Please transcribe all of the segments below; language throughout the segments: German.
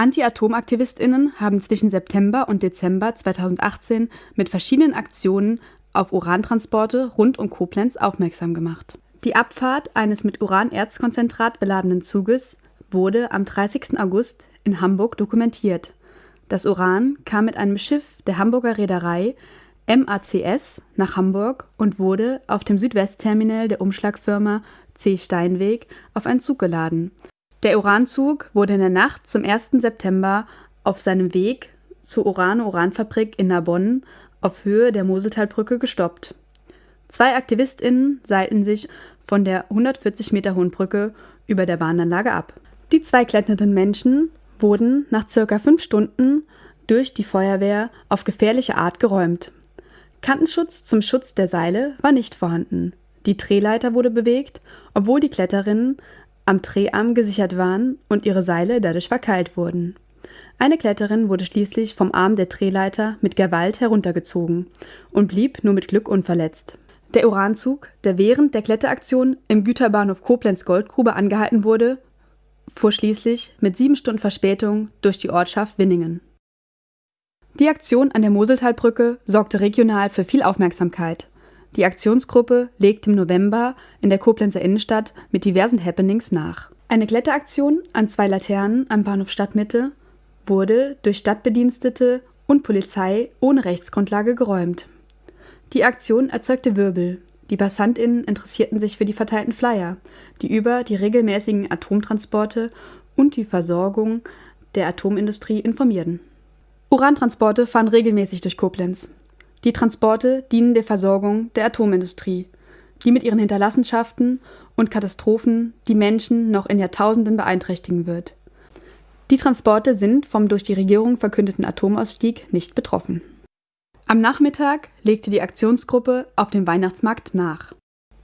Anti-Atom-AktivistInnen haben zwischen September und Dezember 2018 mit verschiedenen Aktionen auf Urantransporte rund um Koblenz aufmerksam gemacht. Die Abfahrt eines mit Uranerzkonzentrat beladenen Zuges wurde am 30. August in Hamburg dokumentiert. Das Uran kam mit einem Schiff der Hamburger Reederei MACS nach Hamburg und wurde auf dem Südwestterminal der Umschlagfirma C. Steinweg auf einen Zug geladen. Der Uranzug wurde in der Nacht zum 1. September auf seinem Weg zur Uran-Uranfabrik in Narbonne auf Höhe der Moseltalbrücke gestoppt. Zwei AktivistInnen seilten sich von der 140 Meter hohen Brücke über der Bahnanlage ab. Die zwei kletternden Menschen wurden nach circa fünf Stunden durch die Feuerwehr auf gefährliche Art geräumt. Kantenschutz zum Schutz der Seile war nicht vorhanden. Die Drehleiter wurde bewegt, obwohl die Kletterinnen am Dreharm gesichert waren und ihre Seile dadurch verkeilt wurden. Eine Kletterin wurde schließlich vom Arm der Drehleiter mit Gewalt heruntergezogen und blieb nur mit Glück unverletzt. Der Uranzug, der während der Kletteraktion im Güterbahnhof Koblenz Goldgrube angehalten wurde, fuhr schließlich mit sieben Stunden Verspätung durch die Ortschaft Winningen. Die Aktion an der Moseltalbrücke sorgte regional für viel Aufmerksamkeit. Die Aktionsgruppe legt im November in der Koblenzer Innenstadt mit diversen Happenings nach. Eine Kletteraktion an zwei Laternen am Bahnhof Stadtmitte wurde durch Stadtbedienstete und Polizei ohne Rechtsgrundlage geräumt. Die Aktion erzeugte Wirbel. Die PassantInnen interessierten sich für die verteilten Flyer, die über die regelmäßigen Atomtransporte und die Versorgung der Atomindustrie informierten. Urantransporte fahren regelmäßig durch Koblenz. Die Transporte dienen der Versorgung der Atomindustrie, die mit ihren Hinterlassenschaften und Katastrophen die Menschen noch in Jahrtausenden beeinträchtigen wird. Die Transporte sind vom durch die Regierung verkündeten Atomausstieg nicht betroffen. Am Nachmittag legte die Aktionsgruppe auf dem Weihnachtsmarkt nach.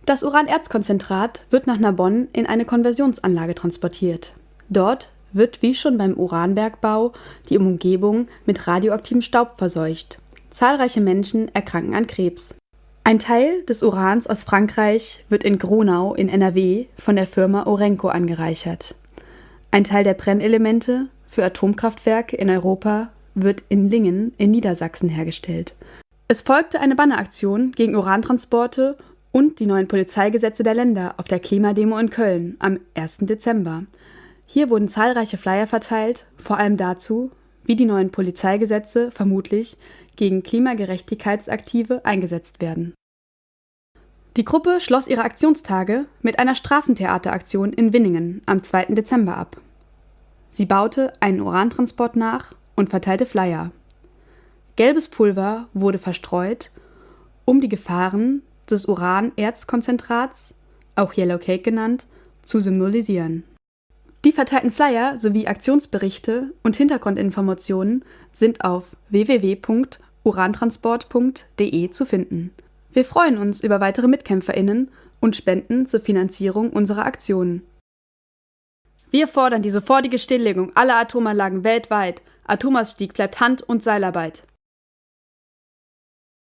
Das Uranerzkonzentrat wird nach Narbonne in eine Konversionsanlage transportiert. Dort wird wie schon beim Uranbergbau die Umgebung mit radioaktivem Staub verseucht. Zahlreiche Menschen erkranken an Krebs. Ein Teil des Urans aus Frankreich wird in Gronau in NRW von der Firma Orenco angereichert. Ein Teil der Brennelemente für Atomkraftwerke in Europa wird in Lingen in Niedersachsen hergestellt. Es folgte eine Banneraktion gegen Urantransporte und die neuen Polizeigesetze der Länder auf der Klimademo in Köln am 1. Dezember. Hier wurden zahlreiche Flyer verteilt, vor allem dazu, wie die neuen Polizeigesetze vermutlich gegen Klimagerechtigkeitsaktive eingesetzt werden. Die Gruppe schloss ihre Aktionstage mit einer Straßentheateraktion in Winningen am 2. Dezember ab. Sie baute einen Urantransport nach und verteilte Flyer. Gelbes Pulver wurde verstreut, um die Gefahren des Uranerzkonzentrats, auch Yellow Cake genannt, zu symbolisieren. Die verteilten Flyer sowie Aktionsberichte und Hintergrundinformationen sind auf www.urantransport.de zu finden. Wir freuen uns über weitere MitkämpferInnen und Spenden zur Finanzierung unserer Aktionen. Wir fordern die sofortige Stilllegung aller Atomanlagen weltweit. Atomausstieg bleibt Hand- und Seilarbeit.